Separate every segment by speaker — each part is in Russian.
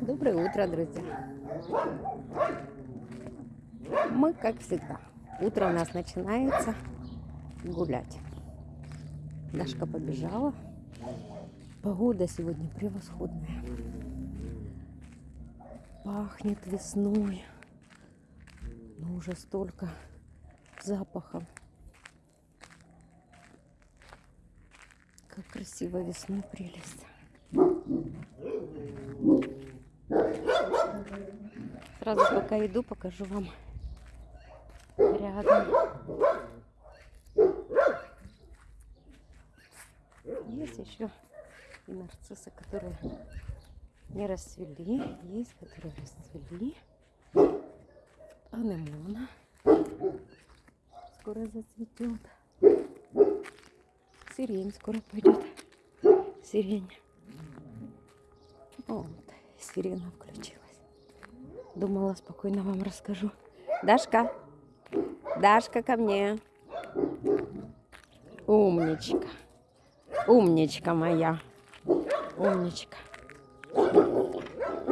Speaker 1: Доброе утро, друзья. Мы, как всегда, утро у нас начинается гулять. Дашка побежала. Погода сегодня превосходная. Пахнет весной. Но уже столько запахов. Как красиво весной прелесть. Сразу пока иду, покажу вам рядом. Есть еще и нарциссы, которые не расцвели. Есть, которые расцвели. Анемона скоро зацветет. Сирень скоро пойдет. Сирень. Вот, сирена включилась. Думала, спокойно вам расскажу. Дашка, Дашка ко мне. Умничка. Умничка моя. Умничка.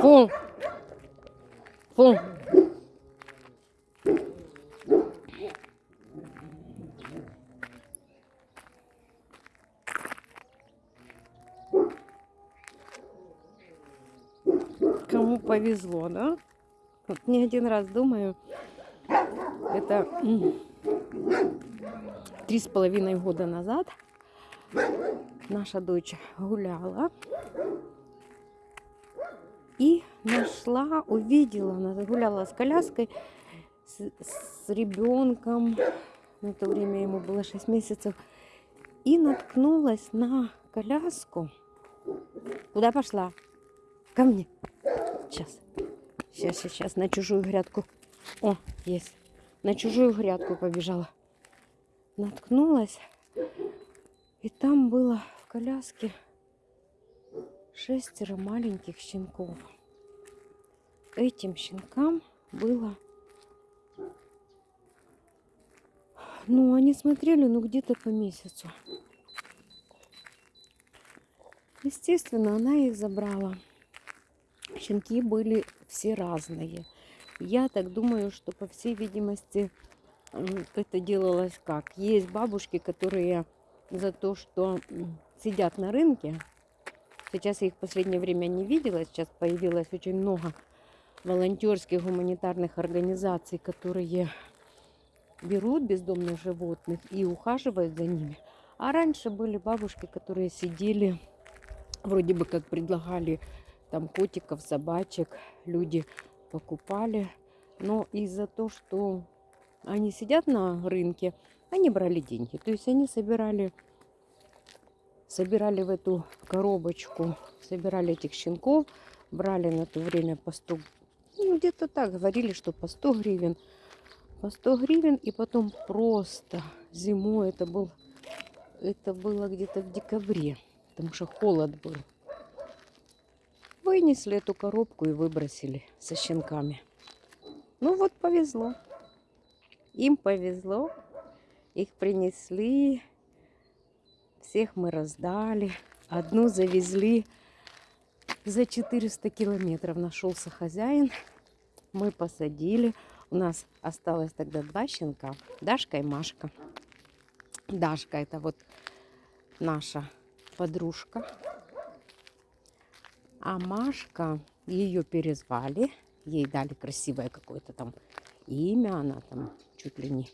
Speaker 1: Фу. Фу. Кому повезло, да? Вот не один раз думаю, это три с половиной года назад наша дочь гуляла и нашла, увидела, она гуляла с коляской, с, с ребенком, на то время ему было 6 месяцев, и наткнулась на коляску. Куда пошла? Ко мне. Сейчас. Сейчас, сейчас, на чужую грядку. О, есть. На чужую грядку побежала. Наткнулась. И там было в коляске шестеро маленьких щенков. Этим щенкам было... Ну, они смотрели, ну, где-то по месяцу. Естественно, она их забрала. Щенки были все разные. Я так думаю, что по всей видимости это делалось как. Есть бабушки, которые за то, что сидят на рынке. Сейчас я их в последнее время не видела. Сейчас появилось очень много волонтерских гуманитарных организаций, которые берут бездомных животных и ухаживают за ними. А раньше были бабушки, которые сидели, вроде бы как предлагали там котиков, собачек люди покупали. Но из-за того, что они сидят на рынке, они брали деньги. То есть они собирали, собирали в эту коробочку, собирали этих щенков, брали на то время по 100, ну где-то так, говорили, что по 100 гривен. По 100 гривен и потом просто зимой, это, был, это было где-то в декабре, потому что холод был. Вынесли эту коробку и выбросили со щенками. Ну вот повезло. Им повезло. Их принесли. Всех мы раздали. Одну завезли за 400 километров. Нашелся хозяин. Мы посадили. У нас осталось тогда два щенка. Дашка и Машка. Дашка это вот наша подружка. А Машка, ее перезвали, ей дали красивое какое-то там имя, она там чуть ли не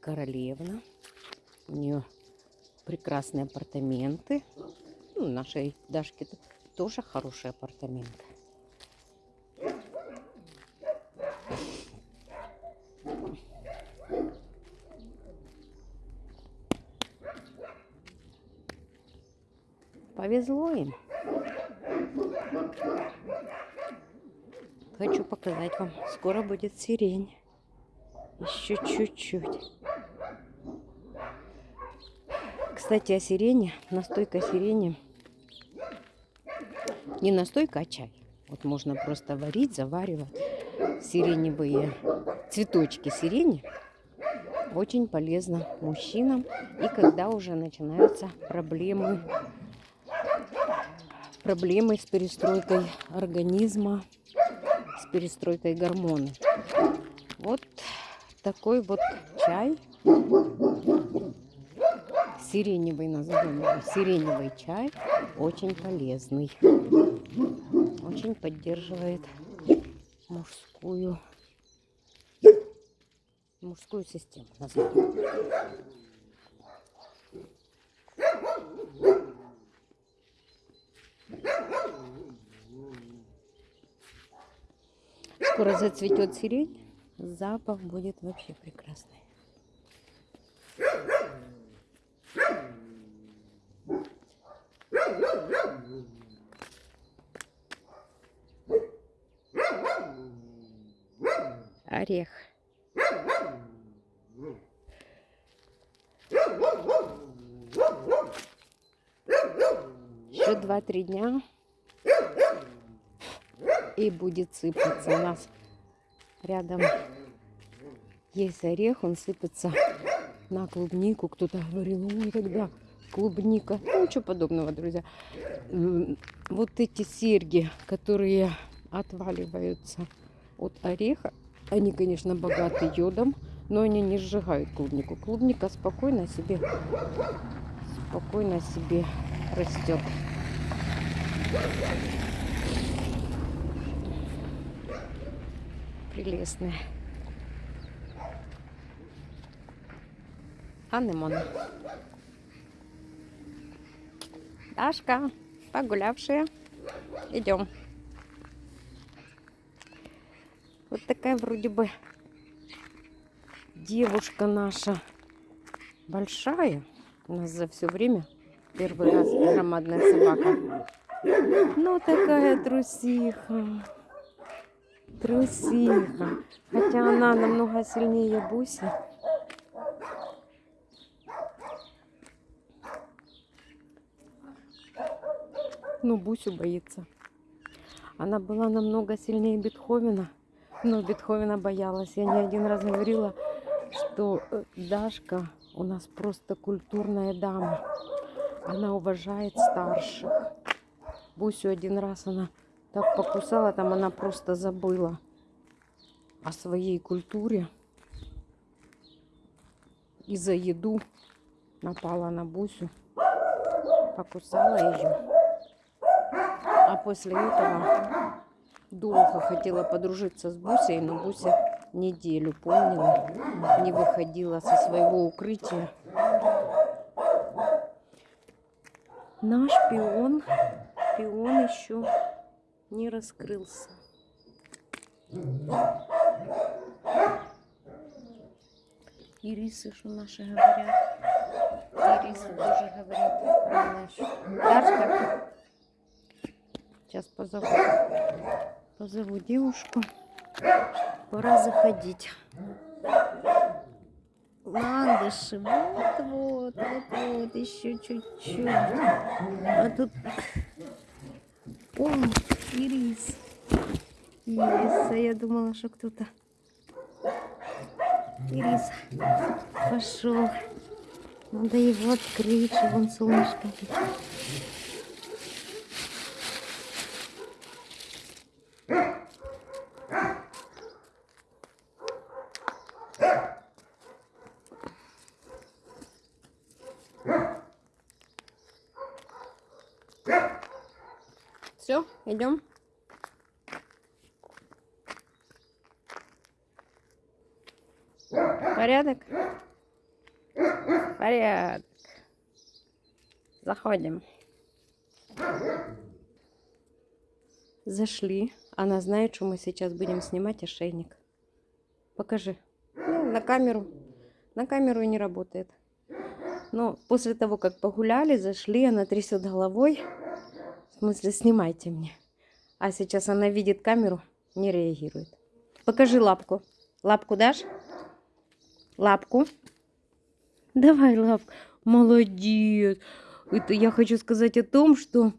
Speaker 1: королевна. У нее прекрасные апартаменты. Ну, нашей Дашке тоже хорошие апартаменты. Повезло им. Хочу показать вам. Скоро будет сирень. Еще чуть-чуть. Кстати, о сирене. Настойка сирени. Не настойка, а чай. Вот можно просто варить, заваривать сиреневые цветочки сирени. Очень полезно мужчинам. И когда уже начинаются проблемы проблемы с перестройкой организма, с перестройкой гормонов. Вот такой вот чай. Сиреневый назовем его. Сиреневый чай очень полезный. Очень поддерживает мужскую мужскую систему. Назовем. Скоро зацветет сирень, запах будет вообще прекрасный. Орех. Еще два-три дня и будет сыпаться. У нас рядом есть орех, он сыпется на клубнику. Кто-то говорил, ой, когда клубника. Ну, ничего подобного, друзья. Вот эти серьги, которые отваливаются от ореха, они, конечно, богаты йодом, но они не сжигают клубнику. Клубника спокойно себе, спокойно себе растет. Прелестная. Анемон. Дашка, погулявшая. Идем. Вот такая вроде бы девушка наша большая. У нас за все время первый раз громадная собака. Ну, такая трусиха. Трусиха. Хотя она намного сильнее Буси. Ну, Бусю боится. Она была намного сильнее Бетховена. Но Бетховена боялась. Я не один раз говорила, что Дашка у нас просто культурная дама. Она уважает старших. Бусю один раз она так покусала, там она просто забыла о своей культуре. И за еду напала на Бусю, покусала ее. А после этого долго хотела подружиться с Бусей, но Буся неделю помнила, не выходила со своего укрытия. Наш пион, пион еще не раскрылся. Ирисы, что наши говорят. Ирисы тоже говорят. Дашка. Сейчас позову. Позову девушку. Пора заходить. Ландыши, вот-вот, вот-вот, еще чуть-чуть. А тут... О, ирис. Ириса, я думала, что кто-то... Ирис пошел. Надо его открыть, чтобы он солнышко видел. Все, идем. Порядок? Порядок. Заходим. Зашли. Она знает, что мы сейчас будем снимать ошейник. Покажи. Ну, на камеру. На камеру не работает. Но после того, как погуляли, зашли, она трясет головой. В смысле, снимайте мне. А сейчас она видит камеру, не реагирует. Покажи лапку. Лапку дашь? Лапку. Давай лапку. Молодец. Это я хочу сказать о том, что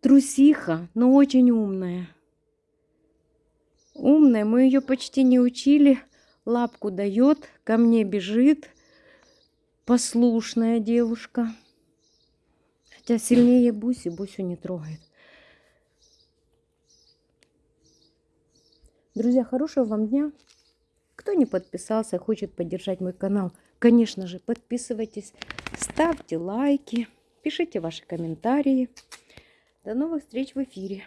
Speaker 1: трусиха, но очень умная. Умная. Мы ее почти не учили. Лапку дает, ко мне бежит. Послушная девушка. Хотя сильнее Буси, Бусю не трогает. Друзья, хорошего вам дня. Кто не подписался, хочет поддержать мой канал, конечно же, подписывайтесь, ставьте лайки, пишите ваши комментарии. До новых встреч в эфире.